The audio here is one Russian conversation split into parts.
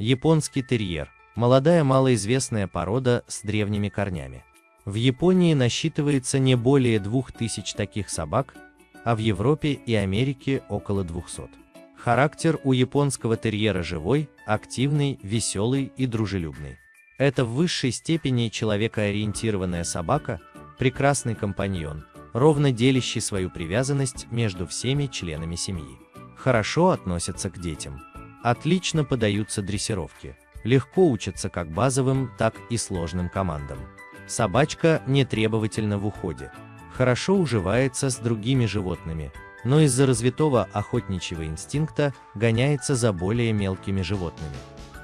Японский терьер – молодая малоизвестная порода с древними корнями. В Японии насчитывается не более 2000 таких собак, а в Европе и Америке около 200. Характер у японского терьера живой, активный, веселый и дружелюбный. Это в высшей степени человекоориентированная собака, прекрасный компаньон, ровно делящий свою привязанность между всеми членами семьи. Хорошо относятся к детям. Отлично подаются дрессировки. Легко учатся как базовым, так и сложным командам. Собачка не требовательна в уходе. Хорошо уживается с другими животными, но из-за развитого охотничьего инстинкта гоняется за более мелкими животными.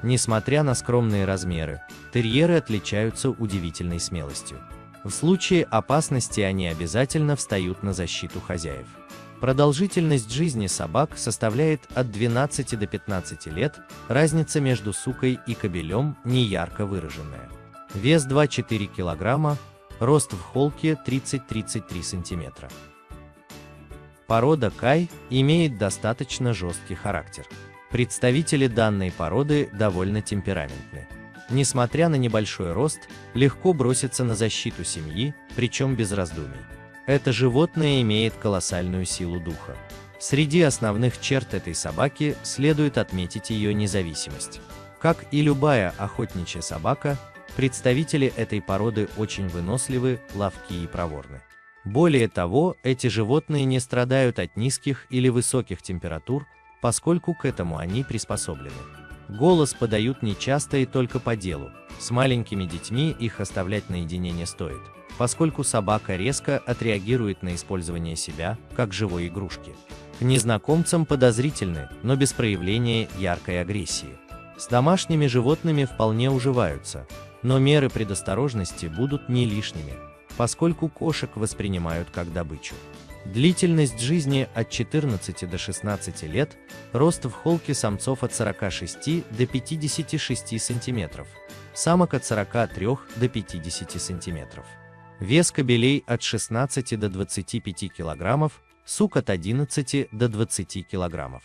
Несмотря на скромные размеры, терьеры отличаются удивительной смелостью. В случае опасности они обязательно встают на защиту хозяев. Продолжительность жизни собак составляет от 12 до 15 лет, разница между сукой и кобелем не ярко выраженная. Вес 2-4 кг, рост в холке 30-33 см. Порода Кай имеет достаточно жесткий характер. Представители данной породы довольно темпераментны. Несмотря на небольшой рост, легко бросится на защиту семьи, причем без раздумий. Это животное имеет колоссальную силу духа. Среди основных черт этой собаки следует отметить ее независимость. Как и любая охотничья собака, представители этой породы очень выносливы, ловки и проворны. Более того, эти животные не страдают от низких или высоких температур, поскольку к этому они приспособлены. Голос подают нечасто и только по делу. С маленькими детьми их оставлять наедине не стоит, поскольку собака резко отреагирует на использование себя, как живой игрушки. К незнакомцам подозрительны, но без проявления яркой агрессии. С домашними животными вполне уживаются, но меры предосторожности будут не лишними, поскольку кошек воспринимают как добычу. Длительность жизни от 14 до 16 лет, рост в холке самцов от 46 до 56 см, самок от 43 до 50 см. Вес кобелей от 16 до 25 кг, сук от 11 до 20 кг.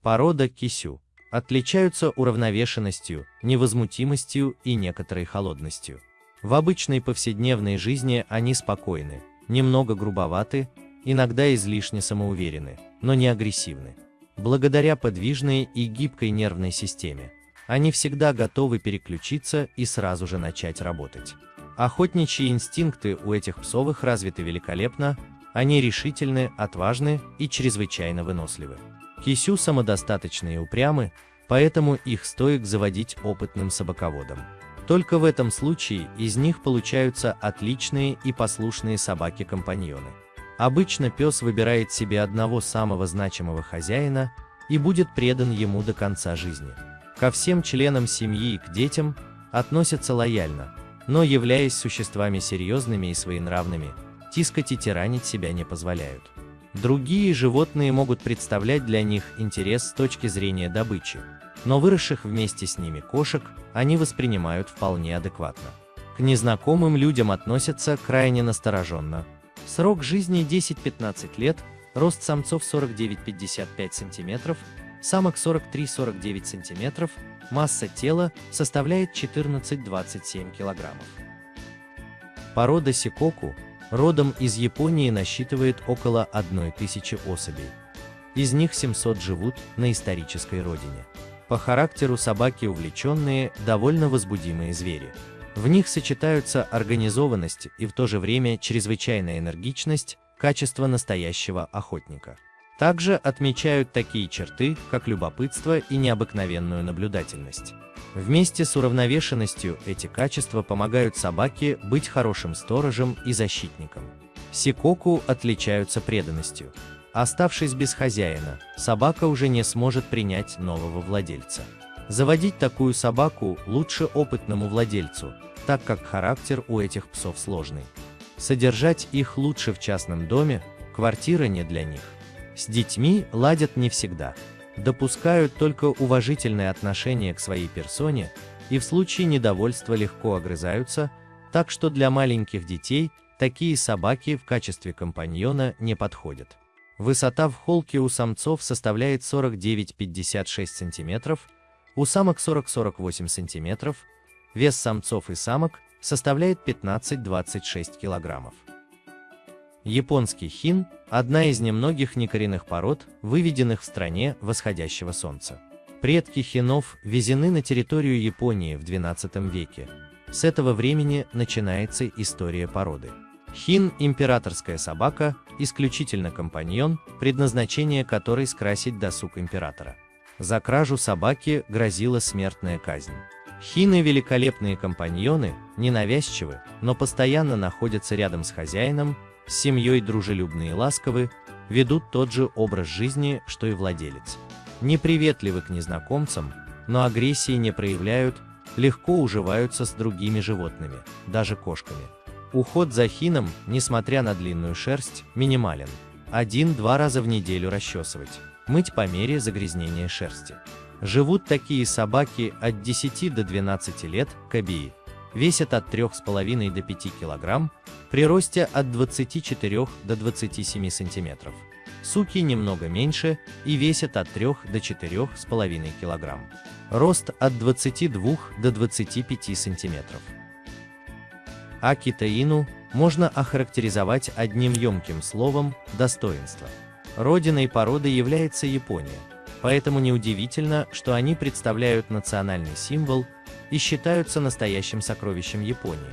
Порода кисю отличаются уравновешенностью, невозмутимостью и некоторой холодностью. В обычной повседневной жизни они спокойны, немного грубоваты, иногда излишне самоуверены, но не агрессивны. Благодаря подвижной и гибкой нервной системе, они всегда готовы переключиться и сразу же начать работать. Охотничьи инстинкты у этих псовых развиты великолепно, они решительны, отважны и чрезвычайно выносливы. Кисю самодостаточны и упрямы, поэтому их стоит заводить опытным собаководом. Только в этом случае из них получаются отличные и послушные собаки-компаньоны. Обычно пес выбирает себе одного самого значимого хозяина и будет предан ему до конца жизни. Ко всем членам семьи и к детям относятся лояльно, но являясь существами серьезными и своенравными, тискать и тиранить себя не позволяют. Другие животные могут представлять для них интерес с точки зрения добычи, но выросших вместе с ними кошек они воспринимают вполне адекватно. К незнакомым людям относятся крайне настороженно. Срок жизни 10-15 лет, рост самцов 49-55 см, самок 43-49 см, масса тела составляет 14-27 кг. Порода сикоку, родом из Японии насчитывает около 1000 особей. Из них 700 живут на исторической родине. По характеру собаки увлеченные, довольно возбудимые звери. В них сочетаются организованность и в то же время чрезвычайная энергичность, качество настоящего охотника. Также отмечают такие черты, как любопытство и необыкновенную наблюдательность. Вместе с уравновешенностью эти качества помогают собаке быть хорошим сторожем и защитником. Сикоку отличаются преданностью. Оставшись без хозяина, собака уже не сможет принять нового владельца. Заводить такую собаку лучше опытному владельцу, так как характер у этих псов сложный. Содержать их лучше в частном доме, квартира не для них. С детьми ладят не всегда. Допускают только уважительное отношение к своей персоне и в случае недовольства легко огрызаются, так что для маленьких детей такие собаки в качестве компаньона не подходят. Высота в холке у самцов составляет 49-56 см, у самок 40-48 см, вес самцов и самок составляет 15-26 кг. Японский хин – одна из немногих некоренных пород, выведенных в стране восходящего солнца. Предки хинов везены на территорию Японии в XII веке. С этого времени начинается история породы. Хин – императорская собака, исключительно компаньон, предназначение которой скрасить досуг императора. За кражу собаки грозила смертная казнь. Хины – великолепные компаньоны, ненавязчивы, но постоянно находятся рядом с хозяином, с семьей дружелюбны и ласковы, ведут тот же образ жизни, что и владелец. Неприветливы к незнакомцам, но агрессии не проявляют, легко уживаются с другими животными, даже кошками. Уход за хином, несмотря на длинную шерсть, минимален. Один-два раза в неделю расчесывать, мыть по мере загрязнения шерсти. Живут такие собаки от 10 до 12 лет, кабии. Весят от 3,5 до 5 кг, при росте от 24 до 27 см. Суки немного меньше и весят от 3 до 4,5 кг. Рост от 22 до 25 см. Акитаину можно охарактеризовать одним емким словом «достоинство». Родиной породы является Япония, поэтому неудивительно, что они представляют национальный символ и считаются настоящим сокровищем Японии.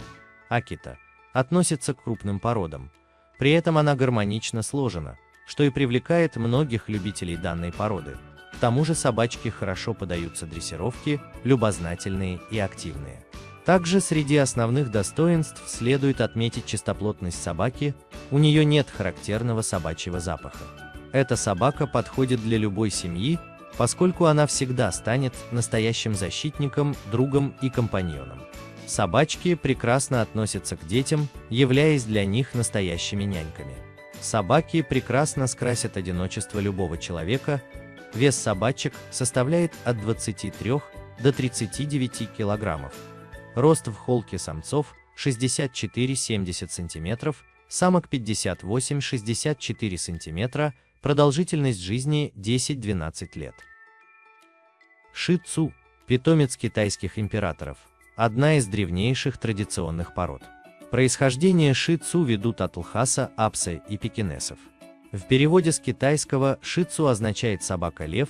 Акита относится к крупным породам, при этом она гармонично сложена, что и привлекает многих любителей данной породы. К тому же собачки хорошо подаются дрессировке, любознательные и активные. Также среди основных достоинств следует отметить чистоплотность собаки, у нее нет характерного собачьего запаха. Эта собака подходит для любой семьи, поскольку она всегда станет настоящим защитником, другом и компаньоном. Собачки прекрасно относятся к детям, являясь для них настоящими няньками. Собаки прекрасно скрасят одиночество любого человека, вес собачек составляет от 23 до 39 килограммов. Рост в холке самцов 64-70 см, самок 58-64 см, продолжительность жизни 10-12 лет. Ши-цу – питомец китайских императоров, одна из древнейших традиционных пород. Происхождение ши-цу ведут от лхаса, апса и пекинесов. В переводе с китайского ши-цу означает «собака-лев»,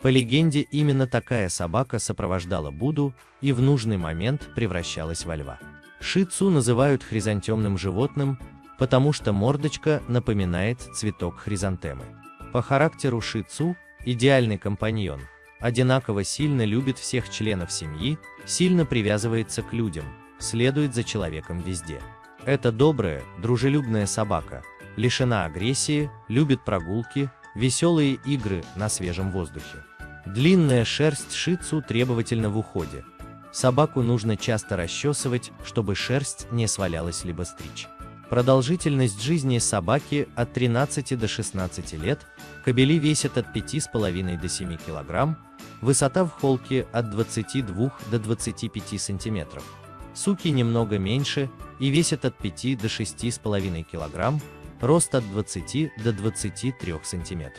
по легенде, именно такая собака сопровождала Будду и в нужный момент превращалась во льва. Шицу называют хризантемным животным, потому что мордочка напоминает цветок хризантемы. По характеру шицу – идеальный компаньон, одинаково сильно любит всех членов семьи, сильно привязывается к людям, следует за человеком везде. Это добрая, дружелюбная собака, лишена агрессии, любит прогулки, веселые игры на свежем воздухе. Длинная шерсть шицу требовательна в уходе. Собаку нужно часто расчесывать, чтобы шерсть не свалялась либо стричь. Продолжительность жизни собаки от 13 до 16 лет, кобели весят от 5,5 до 7 кг, высота в холке от 22 до 25 см. Суки немного меньше и весят от 5 до 6,5 кг, рост от 20 до 23 см.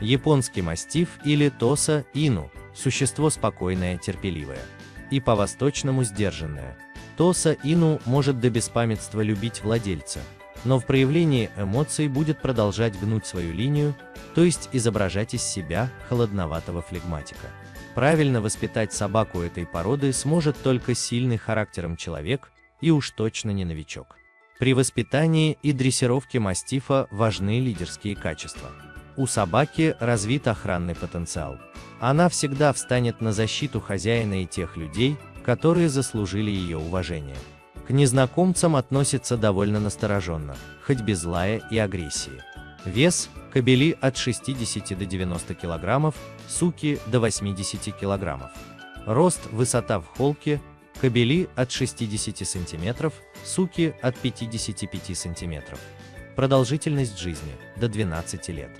Японский мастиф или тоса ину – существо спокойное, терпеливое. И по-восточному сдержанное. Тоса ину может до беспамятства любить владельца, но в проявлении эмоций будет продолжать гнуть свою линию, то есть изображать из себя холодноватого флегматика. Правильно воспитать собаку этой породы сможет только сильный характером человек и уж точно не новичок. При воспитании и дрессировке мастифа важны лидерские качества. У собаки развит охранный потенциал. Она всегда встанет на защиту хозяина и тех людей, которые заслужили ее уважение. К незнакомцам относится довольно настороженно, хоть без лая и агрессии. Вес – кобели от 60 до 90 кг, суки – до 80 кг. Рост, высота в холке – кобели от 60 см, суки – от 55 см. Продолжительность жизни – до 12 лет.